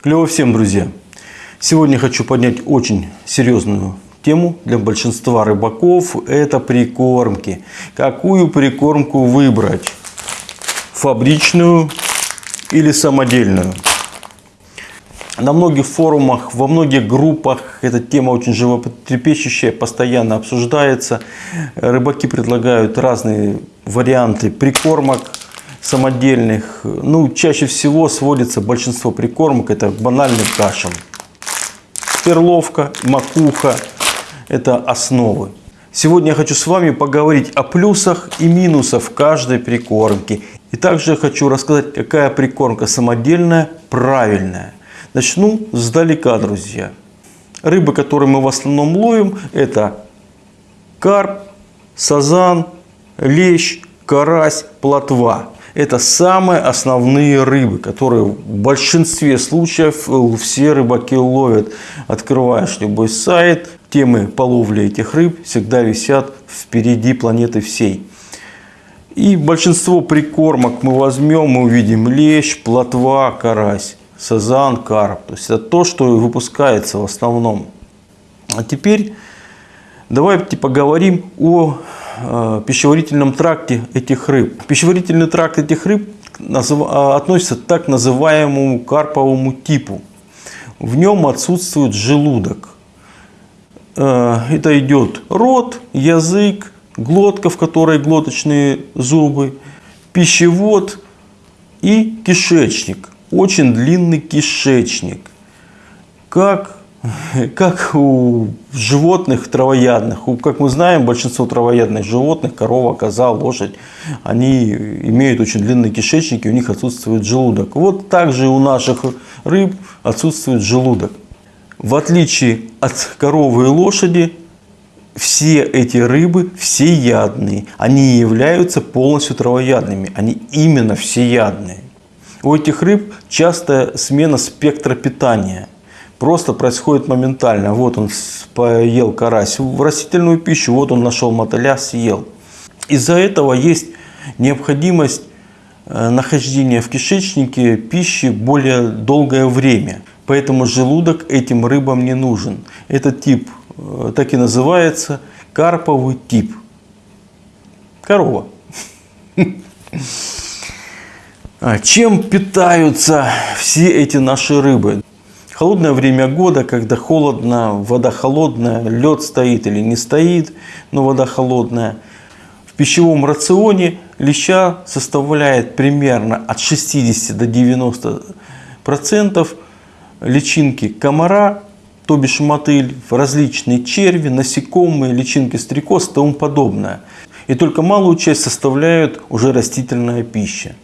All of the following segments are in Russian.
Клево всем, друзья! Сегодня хочу поднять очень серьезную тему для большинства рыбаков. Это прикормки. Какую прикормку выбрать? Фабричную или самодельную? На многих форумах, во многих группах эта тема очень животрепещущая, постоянно обсуждается. Рыбаки предлагают разные варианты прикормок самодельных. Ну, чаще всего сводится большинство прикормок, это к банальным кашам. Перловка, макуха – это основы. Сегодня я хочу с вами поговорить о плюсах и минусах каждой прикормки. И также хочу рассказать, какая прикормка самодельная, правильная. Начну сдалека, друзья. Рыбы, которые мы в основном ловим, это карп, сазан, лещ, карась, плотва. Это самые основные рыбы, которые в большинстве случаев все рыбаки ловят. Открываешь любой сайт, темы по ловле этих рыб всегда висят впереди планеты всей. И большинство прикормок мы возьмем, мы увидим лещ, плотва, карась сазан, карп. То есть это то, что выпускается в основном. А теперь давайте поговорим о э, пищеварительном тракте этих рыб. Пищеварительный тракт этих рыб. А, относится к так называемому карповому типу. В нем отсутствует желудок. Э, это идет рот, язык, глотка, в которой глоточные зубы, пищевод и кишечник очень длинный кишечник, как, как у животных травоядных. Как мы знаем, большинство травоядных животных, корова, коза, лошадь, они имеют очень длинные кишечники, у них отсутствует желудок. Вот также у наших рыб отсутствует желудок. В отличие от коровы и лошади, все эти рыбы всеядные. Они являются полностью травоядными. Они именно всеядные. У этих рыб частая смена спектра питания. Просто происходит моментально. Вот он поел карась в растительную пищу, вот он нашел мотыля, съел. Из-за этого есть необходимость э, нахождения в кишечнике пищи более долгое время. Поэтому желудок этим рыбам не нужен. Этот тип э, так и называется карповый тип. Корова. А чем питаются все эти наши рыбы? Холодное время года, когда холодно, вода холодная, лед стоит или не стоит, но вода холодная. В пищевом рационе леща составляет примерно от 60 до 90 процентов личинки комара, то бишь мотыль, различные черви, насекомые, личинки стрекоз и тому подобное. И только малую часть составляют уже растительная пища.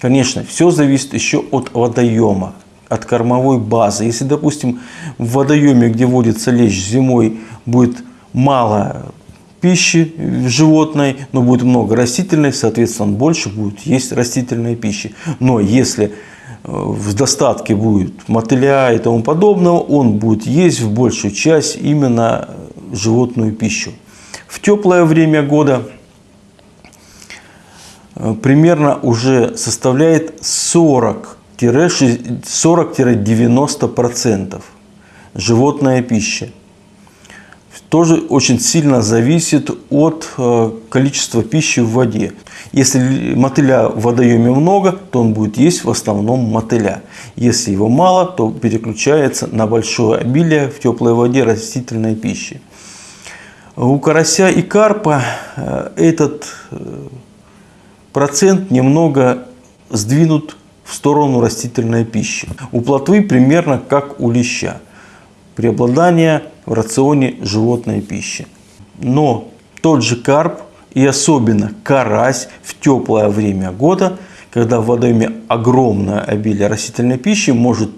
Конечно, все зависит еще от водоема, от кормовой базы. Если, допустим, в водоеме, где водится лещ зимой, будет мало пищи животной, но будет много растительной, соответственно, он больше будет есть растительной пищи. Но если э, в достатке будет мотыля и тому подобного, он будет есть в большую часть именно животную пищу. В теплое время года Э, примерно уже составляет 40-90% животная пища. Тоже очень сильно зависит от э, количества пищи в воде. Если мотыля в водоеме много, то он будет есть в основном мотыля. Если его мало, то переключается на большое обилие в теплой воде растительной пищи. У карася и карпа э, этот процент немного сдвинут в сторону растительной пищи. У плотвы примерно как у леща. Преобладание в рационе животной пищи. Но тот же карп и особенно карась в теплое время года, когда в водоеме огромное обилие растительной пищи, может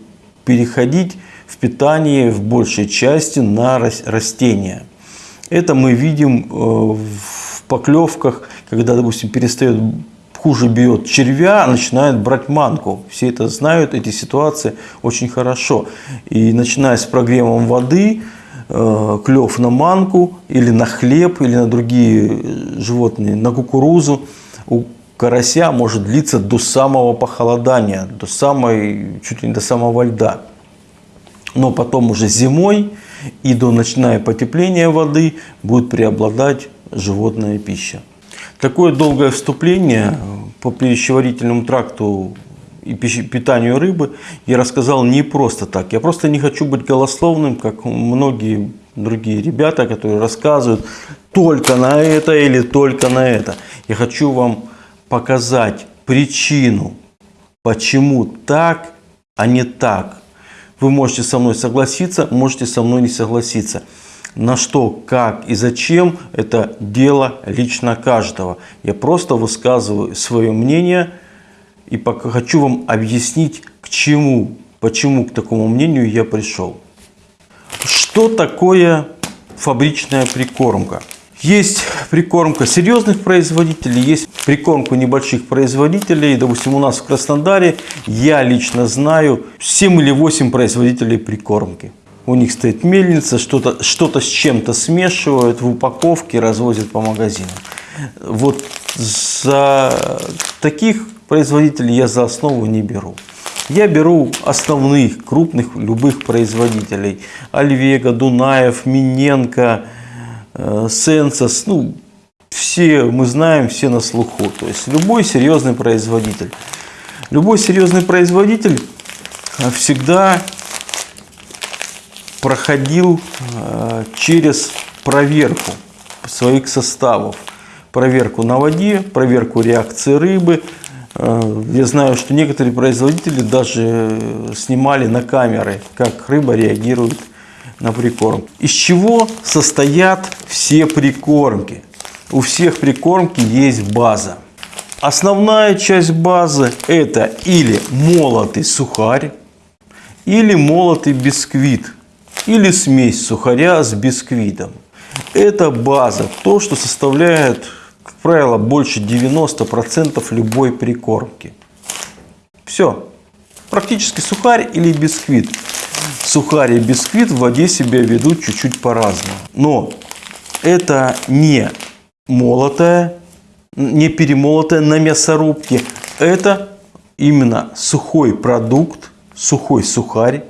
переходить в питание в большей части на растения. Это мы видим э, в поклевках когда, допустим, перестает хуже бьет червя, начинает брать манку. Все это знают, эти ситуации очень хорошо. И начиная с прогревом воды, э, клев на манку или на хлеб, или на другие животные, на кукурузу, у карася может длиться до самого похолодания, до самой, чуть ли не до самого льда. Но потом уже зимой и до начиная потепления воды будет преобладать животная пища. Такое долгое вступление по пищеварительному тракту и питанию рыбы я рассказал не просто так. Я просто не хочу быть голословным, как многие другие ребята, которые рассказывают только на это или только на это. Я хочу вам показать причину, почему так, а не так. Вы можете со мной согласиться, можете со мной не согласиться. На что, как и зачем, это дело лично каждого. Я просто высказываю свое мнение и пока хочу вам объяснить, к чему, почему к такому мнению я пришел. Что такое фабричная прикормка? Есть прикормка серьезных производителей, есть прикормка небольших производителей. Допустим, у нас в Краснодаре я лично знаю 7 или 8 производителей прикормки. У них стоит мельница, что-то что, -то, с чем-то смешивают в упаковке, развозят по магазинам. Вот за таких производителей я за основу не беру. Я беру основных, крупных, любых производителей. Альвега, Дунаев, Миненко, Э, Сенсос, ну, все мы знаем, все на слуху. То есть любой серьезный производитель. Любой серьезный производитель э, всегда проходил э, через проверку своих составов. Проверку на воде, проверку реакции рыбы. Я знаю, что некоторые производители даже снимали на камеры, как рыба реагирует на прикорм. Из чего состоят все прикормки? У всех прикормки есть база. Основная часть базы это или молотый сухарь, или молотый бисквит, или смесь сухаря с бисквитом. Это база, то, что составляет, как правило, больше 90% любой прикормки. Все. Практически сухарь или бисквит сухарь и бисквит в воде себя ведут чуть-чуть по-разному. Но это не молотое, не перемолотое на мясорубке. Это именно сухой продукт, сухой сухарь,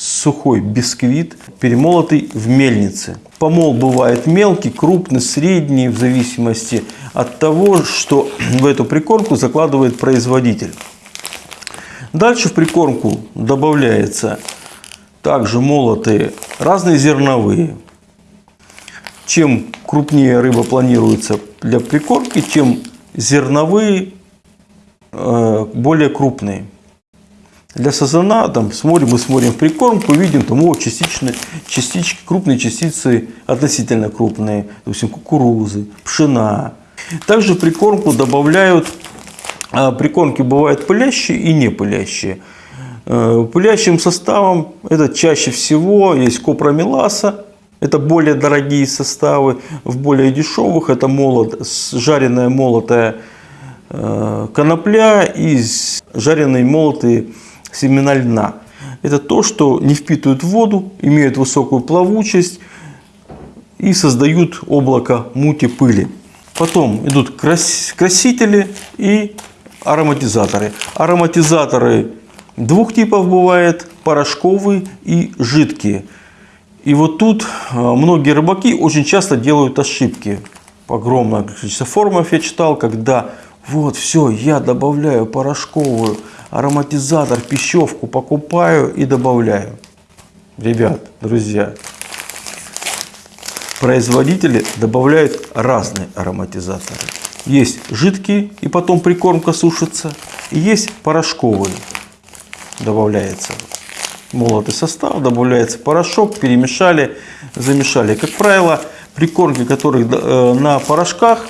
сухой бисквит, перемолотый в мельнице. Помол бывает мелкий, крупный, средний, в зависимости от того, что в эту прикормку закладывает производитель. Дальше в прикормку добавляется также молотые разные зерновые. Чем крупнее рыба планируется для прикормки, тем зерновые э, более крупные. Для сазана там смотрим, мы смотрим в прикормку, видим там о, частичные, частички, крупные частицы относительно крупные, допустим, кукурузы, пшена. Также прикормку добавляют, э, прикормки бывают пылящие и не пылящие. Э, пылящим составом это чаще всего есть копромеласа, это более дорогие составы, в более дешевых это молот, жареная молотая э, конопля и жареные молотые семена льна. Это то, что не впитывают воду, имеют высокую плавучесть и создают облако мути пыли. Потом идут красители и ароматизаторы. Ароматизаторы Двух типов бывает, порошковые и жидкие. И вот тут а, многие рыбаки очень часто делают ошибки. Огромное количество форумов я читал, когда вот все, я добавляю порошковую, ароматизатор, пищевку покупаю и добавляю. Ребят, друзья, производители добавляют разные ароматизаторы. Есть жидкие и потом прикормка сушится, и есть порошковые добавляется молотый состав, добавляется порошок, перемешали, замешали. Как правило, прикормки, которые э, на порошках,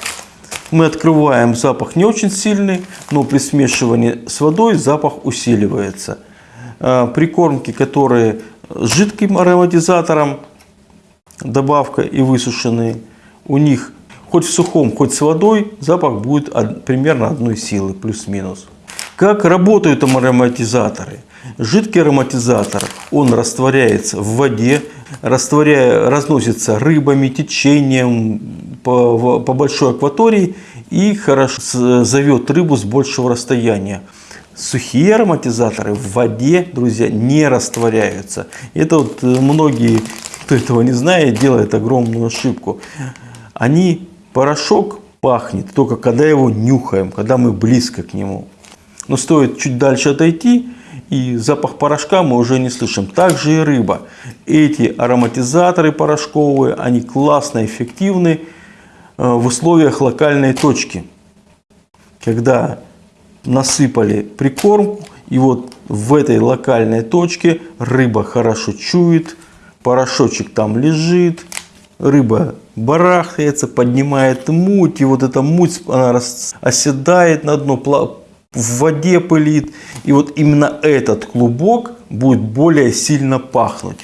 мы открываем, запах не очень сильный, но при смешивании с водой запах усиливается. Э, прикормки, которые с жидким ароматизатором, добавка и высушенные, у них хоть в сухом, хоть с водой запах будет примерно одной силы, плюс-минус. Как работают ароматизаторы? Жидкий ароматизатор, он растворяется в воде, растворяя, разносится рыбами, течением по, по большой акватории и хорошо зовет рыбу с большего расстояния. сухие ароматизаторы в воде, друзья, не растворяются. Это вот э, многие, кто этого не знает, делают огромную ошибку. Они, порошок пахнет только когда его нюхаем, когда мы близко к нему. Но стоит чуть дальше отойти, и запах порошка мы уже не слышим. Также и рыба. Эти ароматизаторы порошковые, они классно эффективны э, в условиях локальной точки. Когда насыпали прикормку, и вот в этой локальной точке рыба хорошо чует, порошочек там лежит, рыба барахтается, поднимает муть, и вот эта муть, она оседает на дно, в воде пылит. И вот именно этот клубок будет более сильно пахнуть.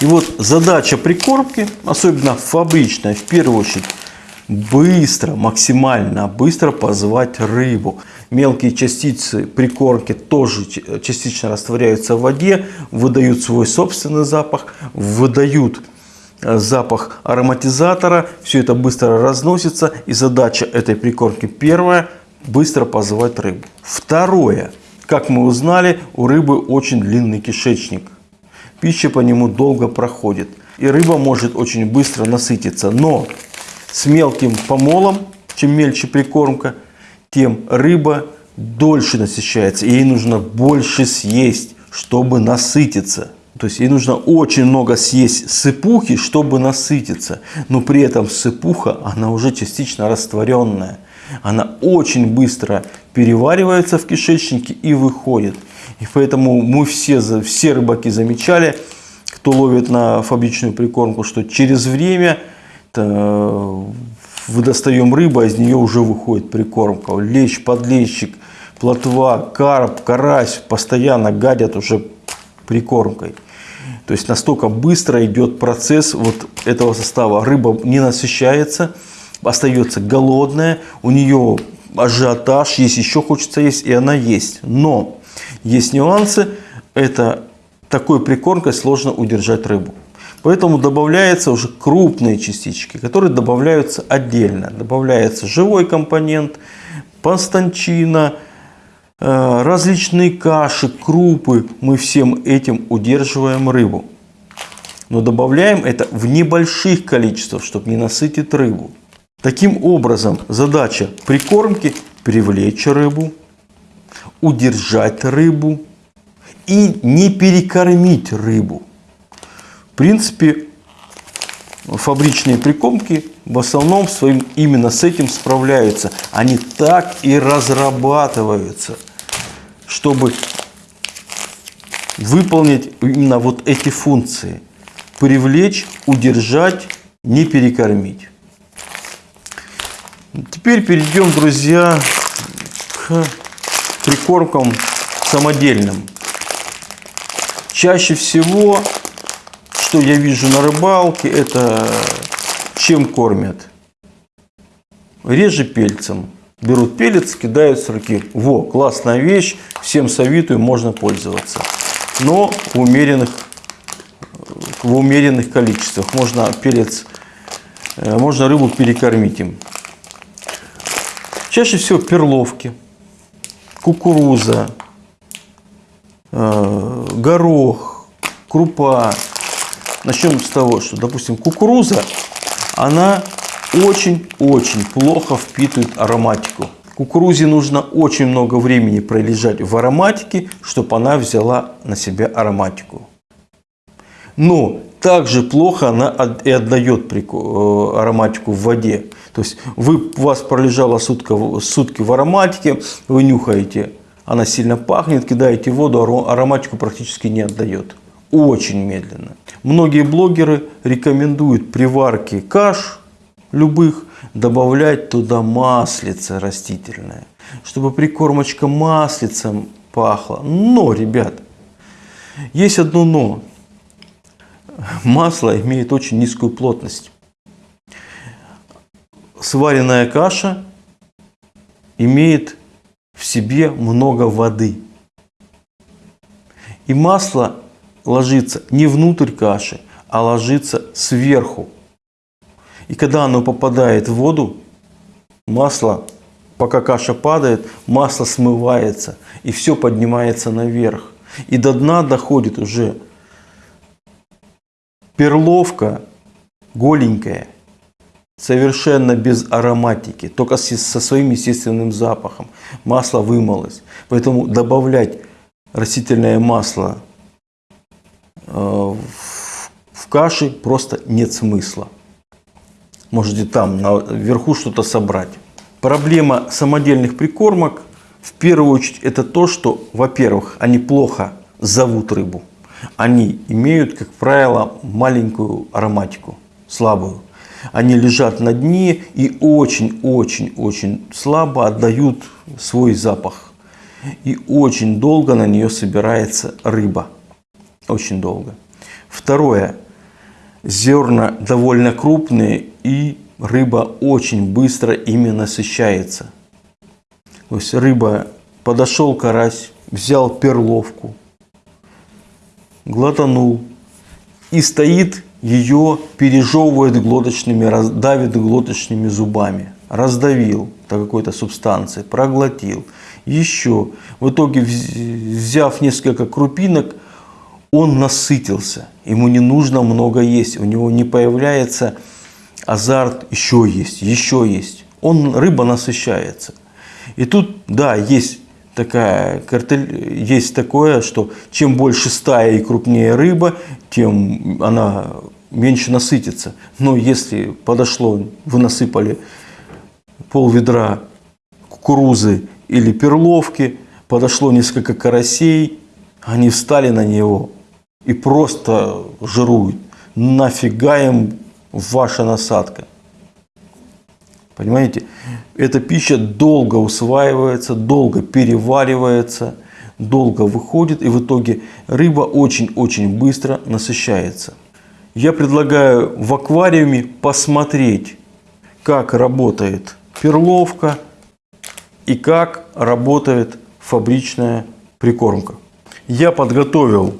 И вот задача прикормки, особенно фабричная, в первую очередь, быстро, максимально быстро позвать рыбу. Мелкие частицы прикормки тоже частично растворяются в воде, выдают свой собственный запах, выдают э, запах ароматизатора. Все это быстро разносится. И задача этой прикормки первая – быстро позывать рыбу. Второе. Как мы узнали, у рыбы очень длинный кишечник. Пища по нему долго проходит. И рыба может очень быстро насытиться. Но с мелким помолом, чем мельче прикормка, тем рыба дольше насыщается. Ей нужно больше съесть, чтобы насытиться. То есть ей нужно очень много съесть сыпухи, чтобы насытиться. Но при этом сыпуха, она уже частично растворенная она очень быстро переваривается в кишечнике и выходит. И поэтому мы все, все рыбаки замечали, кто ловит на фабричную прикормку, что через время мы достаем рыбу, а из нее уже выходит прикормка. Лещ, подлещик, плотва, карп, карась постоянно гадят уже прикормкой. То есть настолько быстро идет процесс вот этого состава. Рыба не насыщается, остается голодная, у нее ажиотаж, есть еще хочется есть, и она есть. Но есть нюансы, это такой прикормкой сложно удержать рыбу. Поэтому добавляются уже крупные частички, которые добавляются отдельно. Добавляется живой компонент, пастанчина, э, различные каши, крупы. Мы всем этим удерживаем рыбу. Но добавляем это в небольших количествах, чтобы не насытить рыбу. Таким образом, задача прикормки – привлечь рыбу, удержать рыбу и не перекормить рыбу. В принципе, фабричные прикормки в основном своим именно с этим справляются. Они так и разрабатываются, чтобы выполнить именно вот эти функции. Привлечь, удержать, не перекормить. Теперь перейдем, друзья, к прикормкам самодельным. Чаще всего, что я вижу на рыбалке, это чем кормят? Реже пельцем. Берут пелец, кидают с руки. Во, классная вещь, всем советую, можно пользоваться. Но в умеренных, в умеренных количествах. Можно пелец, э, можно рыбу перекормить им. Чаще всего перловки, кукуруза, э, горох, крупа. Начнем с того, что, допустим, кукуруза, она очень-очень плохо впитывает ароматику. Кукурузе нужно очень много времени пролежать в ароматике, чтобы она взяла на себя ароматику. Но также плохо она и отдает э, ароматику в воде. То есть вы, у вас пролежала сутка, сутки в ароматике, вы нюхаете, она сильно пахнет, кидаете воду, ароматику практически не отдает. Очень медленно. Многие блогеры рекомендуют при варке каш любых добавлять туда маслице растительное, чтобы прикормочка маслицем пахла. Но, ребят, есть одно но. Масло имеет очень низкую плотность сваренная каша имеет в себе много воды. И масло ложится не внутрь каши, а ложится сверху. И когда оно попадает в воду, масло пока каша падает, масло смывается и все поднимается наверх. И до дна доходит уже перловка голенькая, совершенно без ароматики, только со своим естественным запахом. Масло вымылось. Поэтому добавлять растительное масло э, в каши просто нет смысла. Можете там наверху что-то собрать. Проблема самодельных прикормок в первую очередь это то, что, во-первых, они плохо зовут рыбу. Они имеют, как правило, маленькую ароматику, слабую. Они лежат на дне и очень-очень-очень слабо отдают свой запах. И очень долго на нее собирается рыба. Очень долго. Второе. Зерна довольно крупные и рыба очень быстро ими насыщается. То есть рыба, подошел карась, взял перловку, глотанул и стоит, ее пережевывает глоточными, давит глоточными зубами. Раздавил до какой-то субстанции, проглотил. Еще. В итоге, взяв несколько крупинок, он насытился. Ему не нужно много есть. У него не появляется азарт еще есть, еще есть. Он, рыба насыщается. И тут, да, есть такая картель, есть такое, что чем больше стая и крупнее рыба, тем она меньше насытится. Но если подошло, вы насыпали пол ведра кукурузы или перловки, подошло несколько карасей, они встали на него и просто жируют. Нафига им ваша насадка. Понимаете? Эта пища долго усваивается, долго переваривается, долго выходит, и в итоге рыба очень-очень быстро насыщается. Я предлагаю в аквариуме посмотреть, как работает перловка и как работает фабричная прикормка. Я подготовил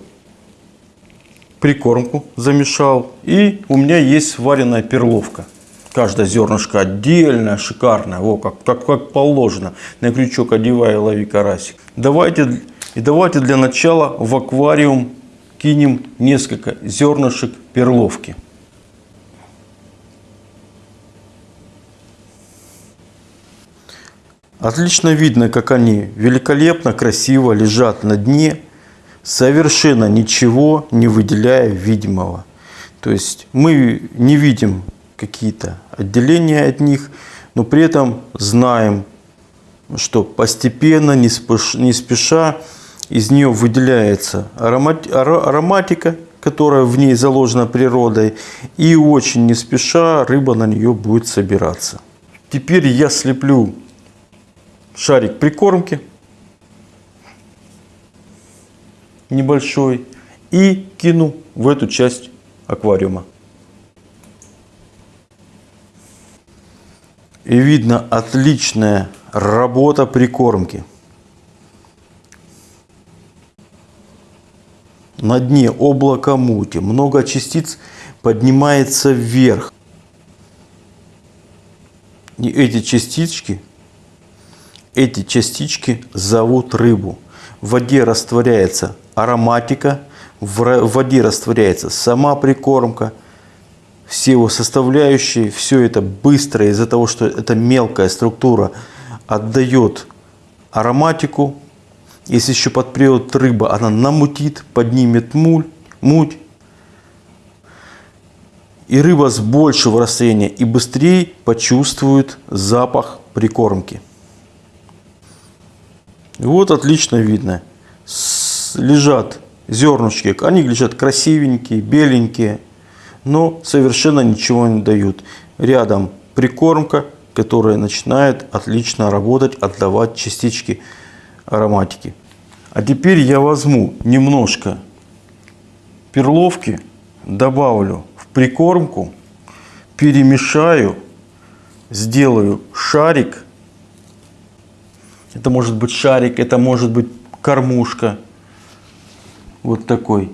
прикормку замешал. И у меня есть сваренная перловка. Каждое зернышко отдельно, шикарное, о, как, как, как положено. На крючок одеваю, лови карасик. Давайте, и давайте для начала в аквариум кинем несколько зернышек перловки. Отлично видно, как они великолепно, красиво лежат на дне совершенно ничего не выделяя видимого. То есть мы не видим какие-то отделения от них, но при этом знаем, что постепенно, не спеша, из нее выделяется ароматика, которая в ней заложена природой, и очень не спеша рыба на нее будет собираться. Теперь я слеплю шарик прикормки небольшой и кину в эту часть аквариума. И видно отличная работа прикормки. На дне облако мути, много частиц поднимается вверх. И эти частички, эти частички зовут рыбу. В воде растворяется ароматика, в воде растворяется сама прикормка, все его составляющие, все это быстро из-за того, что это мелкая структура отдает ароматику. Если еще подпрет рыба, она намутит, поднимет муль, муть. И рыба с большего расстояния и быстрее почувствует запах прикормки. Вот отлично видно лежат зернышки, они лежат красивенькие, беленькие, но совершенно ничего не дают. Рядом прикормка, которая начинает отлично работать, отдавать частички ароматики. А теперь я возьму немножко перловки, добавлю в прикормку, перемешаю, сделаю шарик. Это может быть шарик, это может быть кормушка вот такой.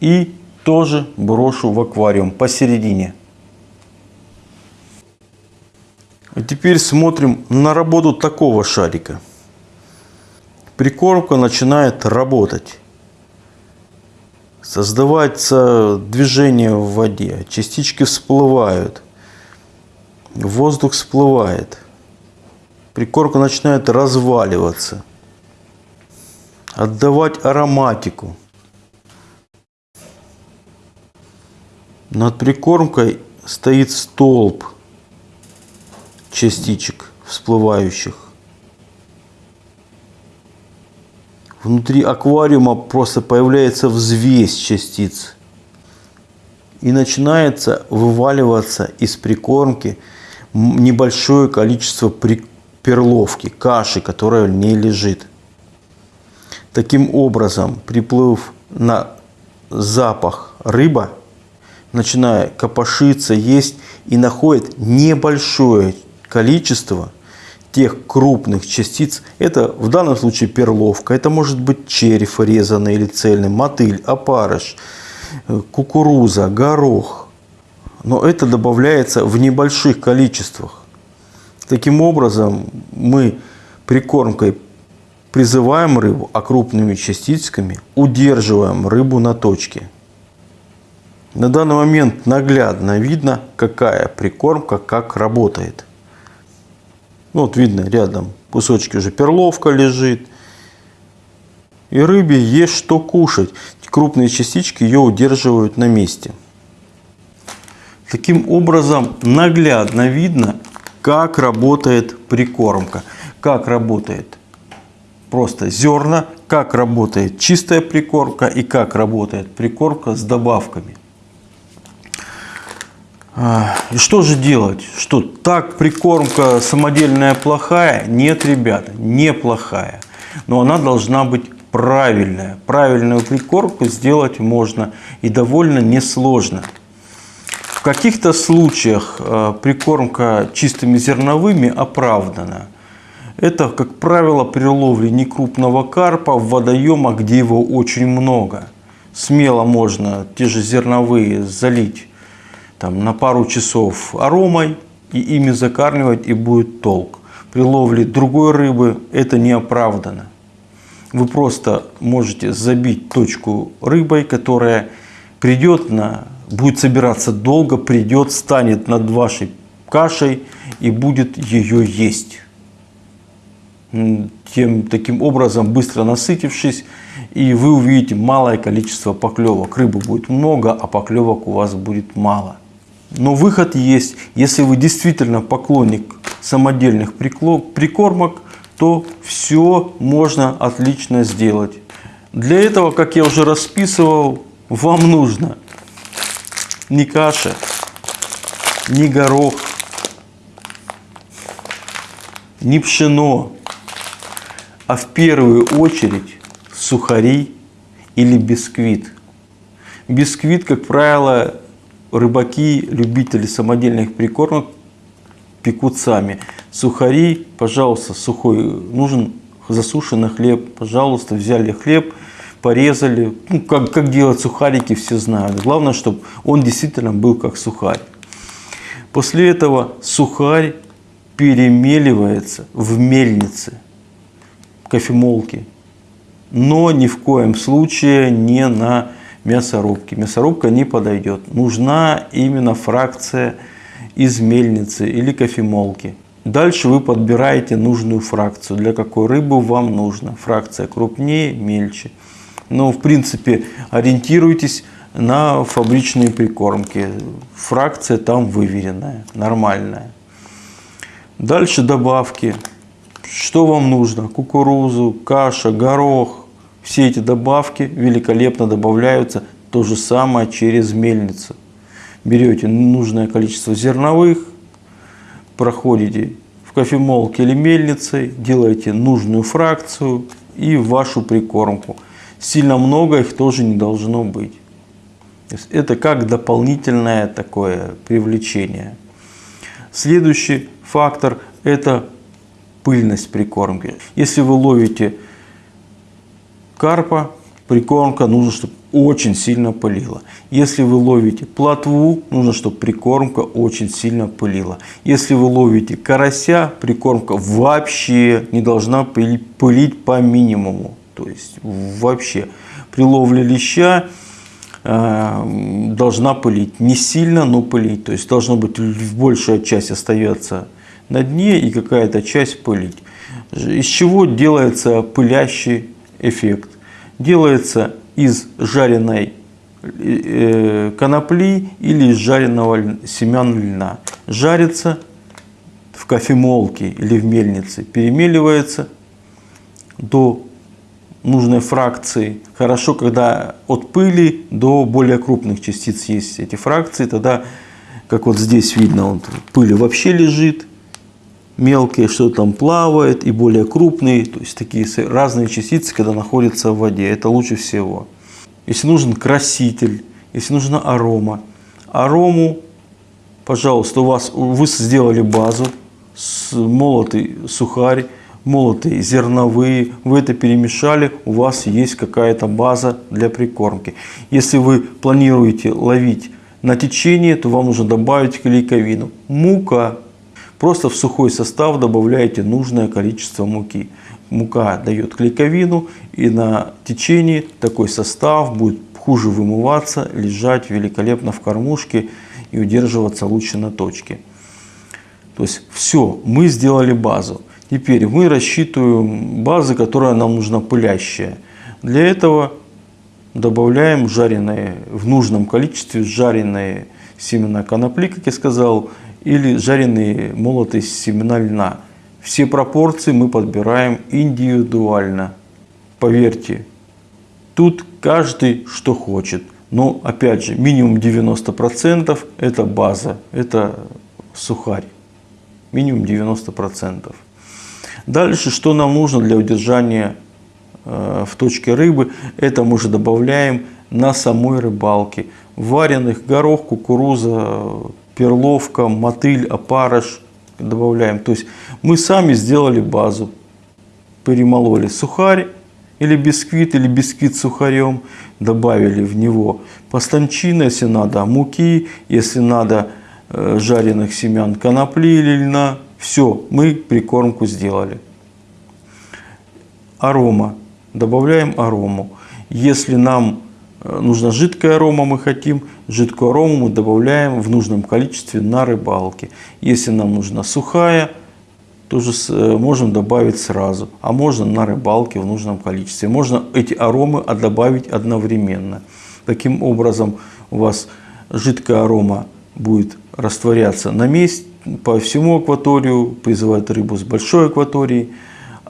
И тоже брошу в аквариум посередине. А теперь смотрим на работу такого шарика. Прикормка начинает работать. Создавается движение в воде, частички всплывают, воздух всплывает. Прикормка начинает разваливаться, отдавать ароматику. Над прикормкой стоит столб частичек всплывающих. Внутри аквариума просто появляется взвесь частиц. И начинается вываливаться из прикормки небольшое количество перловки, каши, которая в ней лежит. Таким образом, приплыв на запах рыба, начиная копошиться, есть и находит небольшое количество тех крупных частиц. Это в данном случае перловка, это может быть череп резанный или цельный, мотыль, опарыш, э, кукуруза, горох. Но это добавляется в небольших количествах. Таким образом, мы прикормкой призываем рыбу, а крупными частичками удерживаем рыбу на точке. На данный момент наглядно видно, какая прикормка как работает. Ну, вот видно рядом кусочки уже перловка лежит. И рыбе есть что кушать. Крупные частички ее удерживают на месте. Таким образом наглядно видно, как работает прикормка. Как работает просто зерна, как работает чистая прикормка и как работает прикормка с добавками. А, и что же делать? Что так прикормка самодельная плохая? Нет, ребята, неплохая. Но она должна быть правильная. Правильную прикормку сделать можно и довольно несложно. В каких-то случаях а, прикормка чистыми зерновыми оправдана. Это, как правило, при ловле некрупного карпа в водоемах, где его очень много. Смело можно те же зерновые залить там, на пару часов аромой и ими закармливать и будет толк. При ловле другой рыбы это не оправдано. Вы просто можете забить точку рыбой, которая придет на, будет собираться долго, придет, станет над вашей кашей и будет ее есть. Тем, таким образом, быстро насытившись, и вы увидите малое количество поклевок. Рыбы будет много, а поклевок у вас будет мало. Но выход есть. Если вы действительно поклонник самодельных прикормок, то все можно отлично сделать. Для этого, как я уже расписывал, вам нужно не каша, не горох, не пшено, а в первую очередь сухари или бисквит. Бисквит, как правило, рыбаки, любители самодельных прикормок пекут сами. Сухари, пожалуйста, сухой, нужен засушенный хлеб, пожалуйста, взяли хлеб, порезали. Ну, как, как делать сухарики, все знают. Главное, чтобы он действительно был как сухарь. После этого сухарь перемеливается в мельнице, кофемолке. Но ни в коем случае не на мясорубки. Мясорубка не подойдет. Нужна именно фракция из мельницы или кофемолки. Дальше вы подбираете нужную фракцию. Для какой рыбы вам нужно. Фракция крупнее, мельче. Но в принципе ориентируйтесь на фабричные прикормки. Фракция там выверенная, нормальная. Дальше добавки. Что вам нужно? Кукурузу, каша, горох, все эти добавки великолепно добавляются то же самое через мельницу. Берете нужное количество зерновых, проходите в кофемолке или мельнице, делаете нужную фракцию и вашу прикормку. Сильно много их тоже не должно быть. это как дополнительное такое привлечение. Следующий фактор – это пыльность прикормки. Если вы ловите карпа, прикормка нужно, чтобы очень сильно пылила. Если вы ловите плотву, нужно, чтобы прикормка очень сильно пылила. Если вы ловите карася, прикормка вообще не должна пылить, по минимуму. То есть вообще при ловле леща э, должна пылить. Не сильно, но пылить. То есть должна быть большая часть остается на дне и какая-то часть пылить. Из чего делается пылящий эффект? Делается из жареной э, конопли или из жареного семян льна. Жарится в кофемолке или в мельнице, перемеливается до нужной фракции. Хорошо, когда от пыли до более крупных частиц есть эти фракции, тогда, как вот здесь видно, вот, пыли вообще лежит, мелкие, что там плавает, и более крупные, то есть такие разные частицы, когда находятся в воде. Это лучше всего. Если нужен краситель, если нужна арома, арому, пожалуйста, у вас вы сделали базу, молотый сухарь, молотые зерновые, вы это перемешали, у вас есть какая-то база для прикормки. Если вы планируете ловить на течение, то вам нужно добавить клейковину. Мука Просто в сухой состав добавляете нужное количество муки. Мука дает клейковину и на течении такой состав будет хуже вымываться, лежать великолепно в кормушке и удерживаться лучше на точке. То есть все, мы сделали базу. Теперь мы рассчитываем базы, которая нам нужна пылящая. Для этого добавляем жареные в нужном количестве жареные семена конопли, как я сказал, или жареные молотые семена льна. Все пропорции мы подбираем индивидуально. Поверьте, тут каждый что хочет. Но опять же, минимум 90% это база, это сухарь. Минимум 90%. Дальше, что нам нужно для удержания э, в точке рыбы, это мы уже добавляем на самой рыбалке. Вареных горох, кукуруза, перловка, мотыль, опарыш добавляем. То есть мы сами сделали базу, перемололи сухарь или бисквит, или бисквит с сухарем, добавили в него постанчина, если надо муки, если надо э, жареных семян конопли или льна. Все, мы прикормку сделали. Арома. Добавляем арому. Если нам нужна жидкая арома, мы хотим, жидкую арому мы добавляем в нужном количестве на рыбалке. Если нам нужна сухая, тоже э, можем добавить сразу, а можно на рыбалке в нужном количестве. Можно эти аромы добавить одновременно. Таким образом у вас жидкая арома будет растворяться на месте по всему акваторию, призывать рыбу с большой акватории,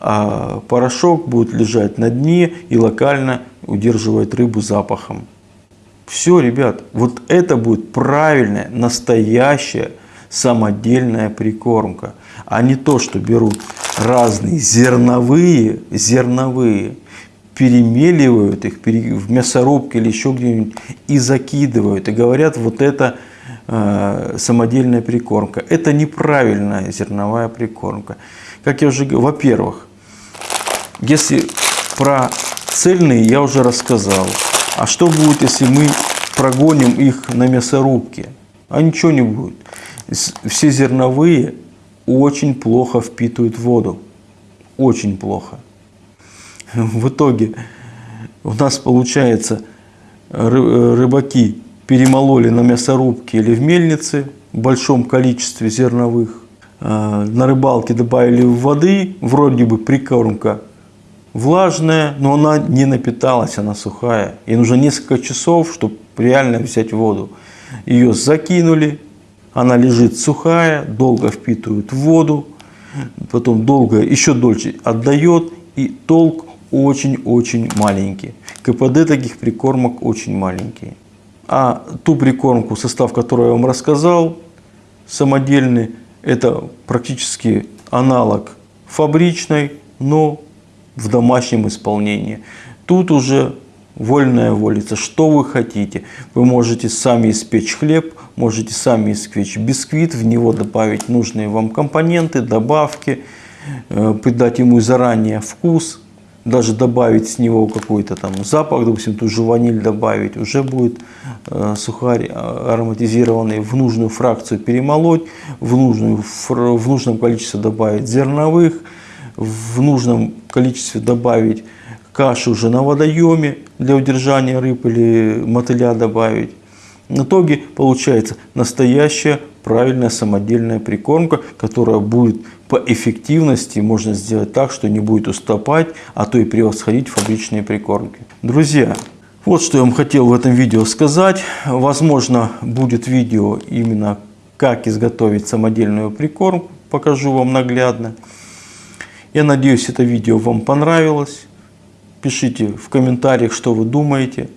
а порошок будет лежать на дне и локально удерживать рыбу запахом. Все, ребят, вот это будет правильная, настоящая, самодельная прикормка, а не то, что берут разные зерновые, зерновые, перемеливают их в мясорубке или еще где-нибудь и закидывают. И говорят, вот это э, самодельная прикормка. Это неправильная зерновая прикормка. Как я уже говорил, во-первых, если про цельные я уже рассказал. А что будет, если мы прогоним их на мясорубке? А ничего не будет. Все зерновые очень плохо впитывают воду. Очень плохо. В итоге у нас получается рыбаки перемололи на мясорубке или в мельнице в большом количестве зерновых. А, на рыбалке добавили воды, вроде бы прикормка влажная, но она не напиталась, она сухая. И нужно несколько часов, чтобы реально взять воду. Ее закинули, она лежит сухая, долго впитывает воду, потом долго, еще дольше отдает, и толк очень-очень маленький. КПД таких прикормок очень маленький. А ту прикормку, состав которой я вам рассказал, самодельный, это практически аналог фабричной, но в домашнем исполнении. Тут уже вольная волица, что вы хотите. Вы можете сами испечь хлеб, можете сами испечь бисквит, в него добавить нужные вам компоненты, добавки, э, придать ему заранее вкус, даже добавить с него какой-то там запах, допустим, ту же ваниль добавить, уже будет э, сухарь а, ароматизированный, в нужную фракцию перемолоть, в, нужную, в нужном количестве добавить зерновых, в нужном количестве добавить кашу уже на водоеме для удержания рыб или мотыля добавить. В итоге получается настоящая правильная самодельная прикормка, которая будет по эффективности можно сделать так, что не будет уступать, а то и превосходить фабричные прикормки. Друзья, вот что я вам хотел в этом видео сказать. Возможно, будет видео именно как изготовить самодельную прикормку. Покажу вам наглядно. Я надеюсь, это видео вам понравилось. Пишите в комментариях, что вы думаете.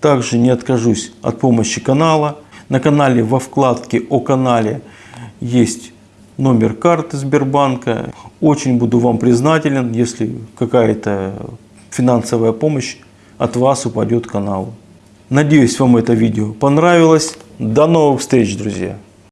Также не откажусь от помощи канала. На канале во вкладке о канале есть номер карты Сбербанка. Очень буду вам признателен, если какая-то финансовая помощь от вас упадет каналу. Надеюсь, вам это видео понравилось. До новых встреч, друзья!